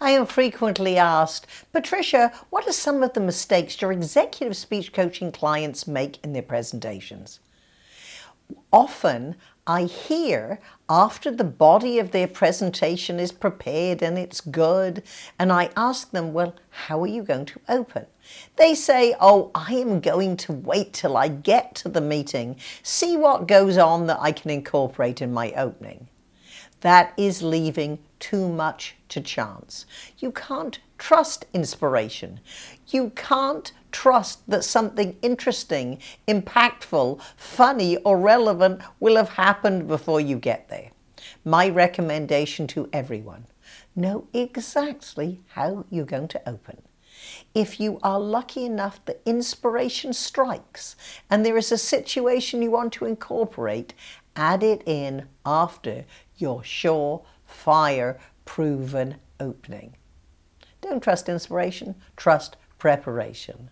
I am frequently asked, Patricia, what are some of the mistakes your executive speech coaching clients make in their presentations? Often I hear after the body of their presentation is prepared and it's good, and I ask them, well, how are you going to open? They say, oh, I am going to wait till I get to the meeting, see what goes on that I can incorporate in my opening. That is leaving too much to chance. You can't trust inspiration. You can't trust that something interesting, impactful, funny or relevant will have happened before you get there. My recommendation to everyone, know exactly how you're going to open. If you are lucky enough that inspiration strikes and there is a situation you want to incorporate, add it in after your sure, fire, proven opening. Don't trust inspiration, trust preparation.